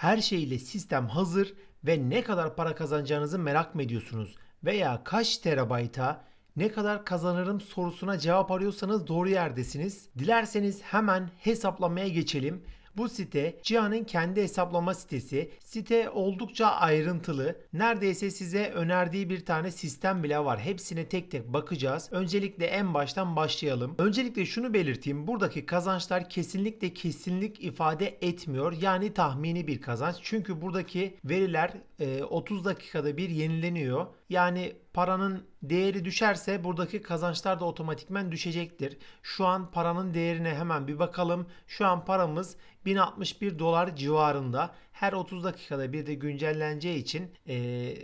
Her şeyle sistem hazır ve ne kadar para kazanacağınızı merak mı ediyorsunuz? Veya kaç terabayta ne kadar kazanırım sorusuna cevap arıyorsanız doğru yerdesiniz. Dilerseniz hemen hesaplamaya geçelim. Bu site Cihan'ın kendi hesaplama sitesi. Site oldukça ayrıntılı. Neredeyse size önerdiği bir tane sistem bile var. Hepsine tek tek bakacağız. Öncelikle en baştan başlayalım. Öncelikle şunu belirteyim. Buradaki kazançlar kesinlikle kesinlik ifade etmiyor. Yani tahmini bir kazanç. Çünkü buradaki veriler e, 30 dakikada bir yenileniyor. Yani paranın değeri düşerse buradaki kazançlar da otomatikmen düşecektir. Şu an paranın değerine hemen bir bakalım. Şu an paramız 1061 dolar civarında. Her 30 dakikada bir de güncelleneceği için e,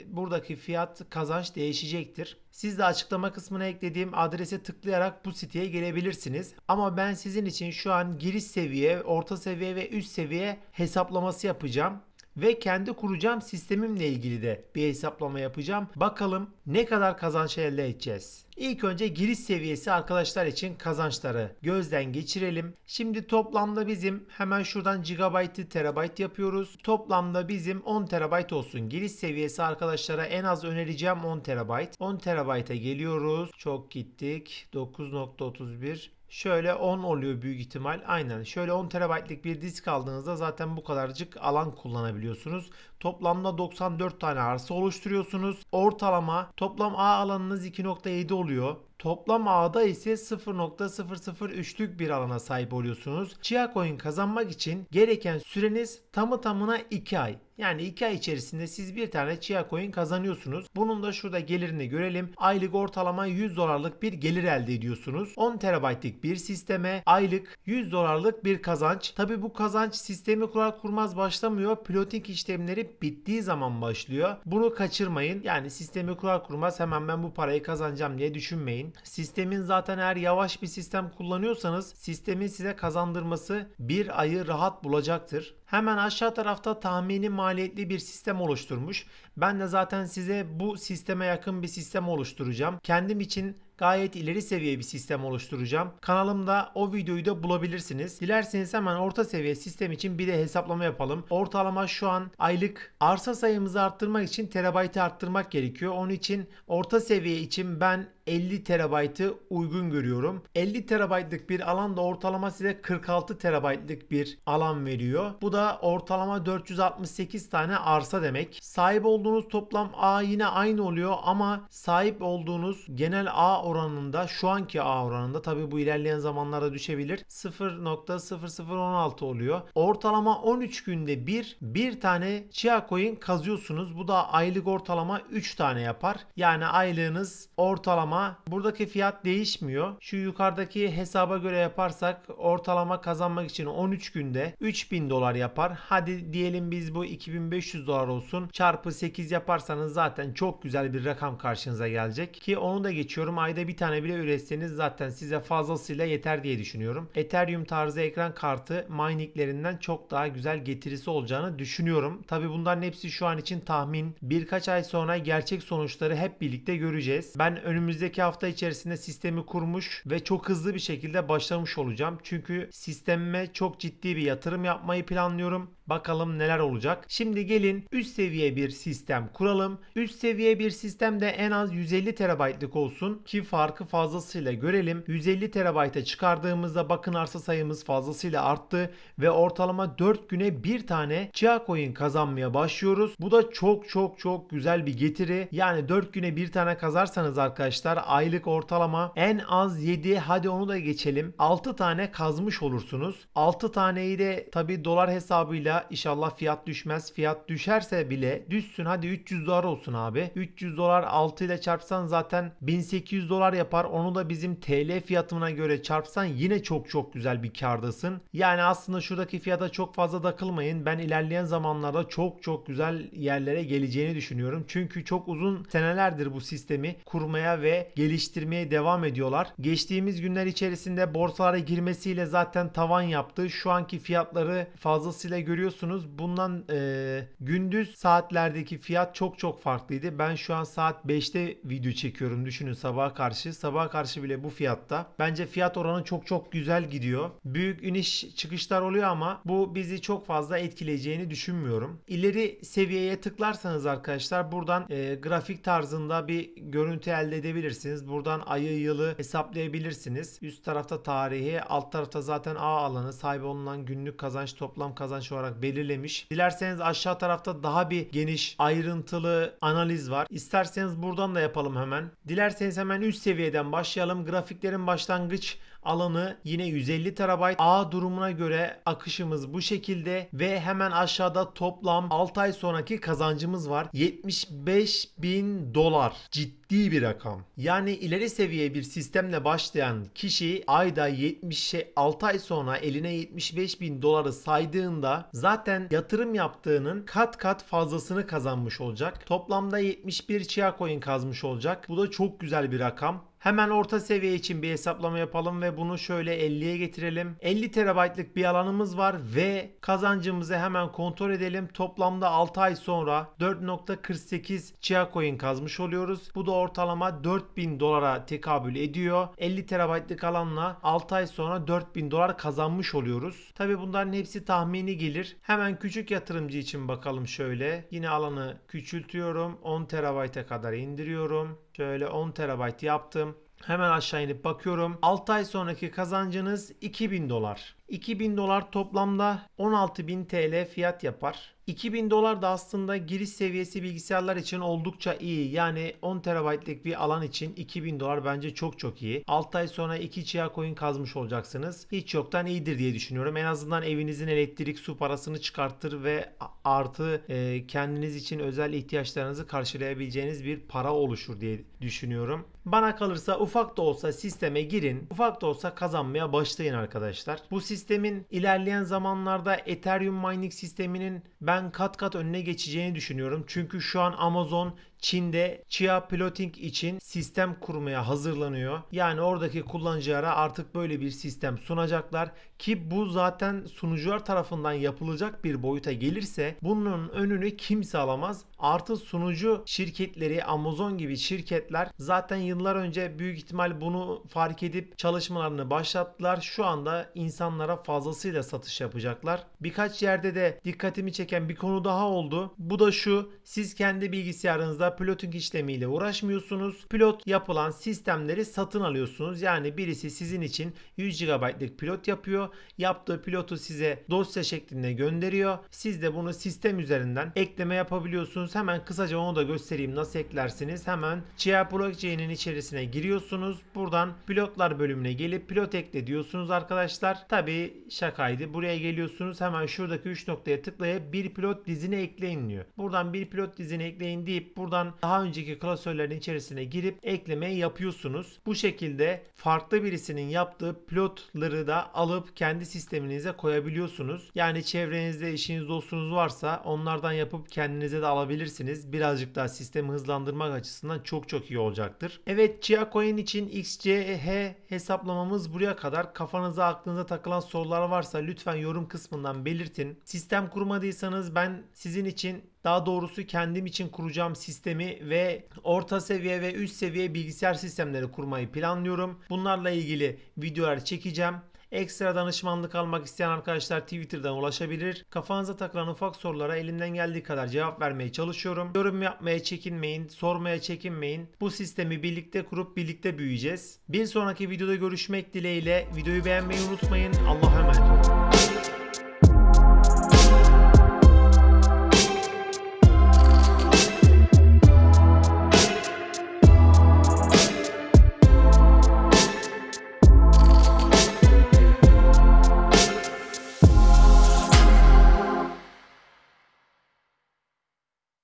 buradaki fiyat kazanç değişecektir. Siz de açıklama kısmına eklediğim adrese tıklayarak bu siteye gelebilirsiniz. Ama ben sizin için şu an giriş seviye, orta seviye ve üst seviye hesaplaması yapacağım ve kendi kuracağım sistemimle ilgili de bir hesaplama yapacağım. Bakalım ne kadar kazanç elde edeceğiz. İlk önce giriş seviyesi arkadaşlar için kazançları gözden geçirelim. Şimdi toplamda bizim hemen şuradan gigabyte'ı terabyte yapıyoruz. Toplamda bizim 10 terabyte olsun. Giriş seviyesi arkadaşlara en az önereceğim 10 terabyte. 10 terabayta geliyoruz. Çok gittik. 9.31 Şöyle 10 oluyor büyük ihtimal. Aynen. Şöyle 10 TB'lik bir disk aldığınızda zaten bu kadarcık alan kullanabiliyorsunuz. Toplamda 94 tane arsa oluşturuyorsunuz. Ortalama toplam A alanınız 2.7 oluyor. Toplam A'da ise 0.003'lük bir alana sahip oluyorsunuz. Chia Coin kazanmak için gereken süreniz tamı tamına 2 ay. Yani 2 ay içerisinde siz bir tane Chia Coin kazanıyorsunuz. Bunun da şurada gelirini görelim. Aylık ortalama 100 dolarlık bir gelir elde ediyorsunuz. 10 terabaytlık bir sisteme aylık 100 dolarlık bir kazanç. Tabi bu kazanç sistemi kurar kurmaz başlamıyor. Piloting işlemleri bittiği zaman başlıyor. Bunu kaçırmayın. Yani sistemi kurar kurmaz hemen ben bu parayı kazanacağım diye düşünmeyin. Sistemin zaten eğer yavaş bir sistem kullanıyorsanız sistemin size kazandırması bir ayı rahat bulacaktır. Hemen aşağı tarafta tahmini maliyetli bir sistem oluşturmuş. Ben de zaten size bu sisteme yakın bir sistem oluşturacağım. Kendim için gayet ileri seviye bir sistem oluşturacağım. Kanalımda o videoyu da bulabilirsiniz. Dilerseniz hemen orta seviye sistem için bir de hesaplama yapalım. Ortalama şu an aylık arsa sayımızı arttırmak için terabaytı arttırmak gerekiyor. Onun için orta seviye için ben 50 terabaytı uygun görüyorum. 50 terabaytlık bir alan da ortalama size 46 terabaytlık bir alan veriyor. Bu da ortalama 468 tane arsa demek. Sahip olduğunuz toplam A yine aynı oluyor ama sahip olduğunuz genel A oranında şu anki A oranında tabi bu ilerleyen zamanlarda düşebilir. 0.0016 oluyor. Ortalama 13 günde bir bir tane Chia Coin kazıyorsunuz. Bu da aylık ortalama 3 tane yapar. Yani aylığınız ortalama buradaki fiyat değişmiyor. Şu yukarıdaki hesaba göre yaparsak ortalama kazanmak için 13 günde 3000 dolar yapar. Hadi diyelim biz bu 2500 dolar olsun. Çarpı 8 yaparsanız zaten çok güzel bir rakam karşınıza gelecek. Ki onu da geçiyorum. Ayda bir tane bile üretseniz zaten size fazlasıyla yeter diye düşünüyorum. Ethereum tarzı ekran kartı mininglerinden çok daha güzel getirisi olacağını düşünüyorum. Tabi bunların hepsi şu an için tahmin. Birkaç ay sonra gerçek sonuçları hep birlikte göreceğiz. Ben önümüzdeki hafta içerisinde sistemi kurmuş ve çok hızlı bir şekilde başlamış olacağım. Çünkü sistemime çok ciddi bir yatırım yapmayı planlıyorum. Bakalım neler olacak. Şimdi gelin üst seviye bir sistem kuralım. Üst seviye bir sistemde en az 150 TB'lık olsun ki farkı fazlasıyla görelim. 150 TB'a çıkardığımızda bakın arsa sayımız fazlasıyla arttı ve ortalama 4 güne bir tane Chia Coin kazanmaya başlıyoruz. Bu da çok çok çok güzel bir getiri. Yani 4 güne bir tane kazarsanız arkadaşlar aylık ortalama en az 7 hadi onu da geçelim. 6 tane kazmış olursunuz. 6 taneyi de tabi dolar hesabıyla inşallah fiyat düşmez. Fiyat düşerse bile düşsün hadi 300 dolar olsun abi. 300 dolar 6 ile çarpsan zaten 1800 dolar yapar. Onu da bizim TL fiyatına göre çarpsan yine çok çok güzel bir kardasın. Yani aslında şuradaki fiyata çok fazla takılmayın. Ben ilerleyen zamanlarda çok çok güzel yerlere geleceğini düşünüyorum. Çünkü çok uzun senelerdir bu sistemi kurmaya ve geliştirmeye devam ediyorlar. Geçtiğimiz günler içerisinde borsalara girmesiyle zaten tavan yaptı. Şu anki fiyatları fazlasıyla görüyoruz görüyorsunuz. Bundan e, gündüz saatlerdeki fiyat çok çok farklıydı. Ben şu an saat 5'te video çekiyorum. Düşünün sabaha karşı. Sabaha karşı bile bu fiyatta. Bence fiyat oranı çok çok güzel gidiyor. Büyük iniş çıkışlar oluyor ama bu bizi çok fazla etkileyeceğini düşünmüyorum. İleri seviyeye tıklarsanız arkadaşlar buradan e, grafik tarzında bir görüntü elde edebilirsiniz. Buradan ayı yılı hesaplayabilirsiniz. Üst tarafta tarihi, alt tarafta zaten A alanı sahibi olunan günlük kazanç toplam kazanç olarak belirlemiş. Dilerseniz aşağı tarafta daha bir geniş ayrıntılı analiz var. İsterseniz buradan da yapalım hemen. Dilerseniz hemen üst seviyeden başlayalım. Grafiklerin başlangıç alanı yine 150 TB. A durumuna göre akışımız bu şekilde ve hemen aşağıda toplam 6 ay sonraki kazancımız var. 75 bin dolar. Ciddi bir rakam. Yani ileri seviye bir sistemle başlayan kişi ayda 76 ay sonra eline 75 bin doları saydığında zaten yatırım yaptığının kat kat fazlasını kazanmış olacak. Toplamda 71 Chia coin kazmış olacak. Bu da çok güzel bir rakam. Hemen orta seviye için bir hesaplama yapalım ve bunu şöyle 50'ye getirelim. 50 TB'lık bir alanımız var ve kazancımızı hemen kontrol edelim. Toplamda 6 ay sonra 4.48 Chia coin kazmış oluyoruz. Bu da ortalama 4000 dolara tekabül ediyor. 50 TB'lık alanla 6 ay sonra 4000 dolar kazanmış oluyoruz. Tabi bunların hepsi tahmini gelir. Hemen küçük yatırımcı için bakalım şöyle. Yine alanı küçültüyorum. 10 TB'e kadar indiriyorum. Şöyle 10 TB yaptım. Hemen aşağı inip bakıyorum. 6 ay sonraki kazancınız 2000 dolar. 2000 dolar toplamda 16.000 TL fiyat yapar. 2000 dolar da aslında giriş seviyesi bilgisayarlar için oldukça iyi. Yani 10 TB'lik bir alan için 2000 dolar bence çok çok iyi. 6 ay sonra 2 Chia coin kazmış olacaksınız. Hiç yoktan iyidir diye düşünüyorum. En azından evinizin elektrik su parasını çıkartır ve artı e, kendiniz için özel ihtiyaçlarınızı karşılayabileceğiniz bir para oluşur diye düşünüyorum. Bana kalırsa ufak da olsa sisteme girin. Ufak da olsa kazanmaya başlayın arkadaşlar. Bu sistemin ilerleyen zamanlarda Ethereum mining sisteminin ben kat kat önüne geçeceğini düşünüyorum. Çünkü şu an Amazon Çin'de Chia Plotting için sistem kurmaya hazırlanıyor. Yani oradaki kullanıcılara artık böyle bir sistem sunacaklar ki bu zaten sunucular tarafından yapılacak bir boyuta gelirse bunun önünü kimse alamaz. Artı sunucu şirketleri Amazon gibi şirketler zaten yıllar önce büyük ihtimal bunu fark edip çalışmalarını başlattılar. Şu anda insanlara fazlasıyla satış yapacaklar. Birkaç yerde de dikkatimi çeken bir konu daha oldu. Bu da şu. Siz kendi bilgisayarınızda piloting işlemiyle uğraşmıyorsunuz. Pilot yapılan sistemleri satın alıyorsunuz. Yani birisi sizin için 100 GB'lık pilot yapıyor. Yaptığı pilotu size dosya şeklinde gönderiyor. Siz de bunu sistem üzerinden ekleme yapabiliyorsunuz. Hemen kısaca onu da göstereyim nasıl eklersiniz. Hemen Chia Blockchain'in içerisine giriyorsunuz. Buradan pilotlar bölümüne gelip pilot ekle diyorsunuz arkadaşlar. Tabi şakaydı. Buraya geliyorsunuz. Hemen şuradaki 3 noktaya tıklayıp bir pilot dizine ekleyin diyor. Buradan bir pilot dizine ekleyin deyip buradan daha önceki klasörlerin içerisine girip eklemeyi yapıyorsunuz. Bu şekilde farklı birisinin yaptığı pilotları da alıp kendi sisteminize koyabiliyorsunuz. Yani çevrenizde işiniz dostunuz varsa onlardan yapıp kendinize de alabilirsiniz. Birazcık daha sistemi hızlandırmak açısından çok çok iyi olacaktır. Evet Chia Coin için XCH hesaplamamız buraya kadar. Kafanıza aklınıza takılan sorular varsa lütfen yorum kısmından belirtin. Sistem kurmadıysanız ben sizin için daha doğrusu kendim için kuracağım sistemi ve orta seviye ve üst seviye bilgisayar sistemleri kurmayı planlıyorum. Bunlarla ilgili videolar çekeceğim. Ekstra danışmanlık almak isteyen arkadaşlar Twitter'dan ulaşabilir. Kafanıza takılan ufak sorulara elimden geldiği kadar cevap vermeye çalışıyorum. Yorum yapmaya çekinmeyin, sormaya çekinmeyin. Bu sistemi birlikte kurup birlikte büyüyeceğiz. Bir sonraki videoda görüşmek dileğiyle videoyu beğenmeyi unutmayın. Allah'a emanet olun.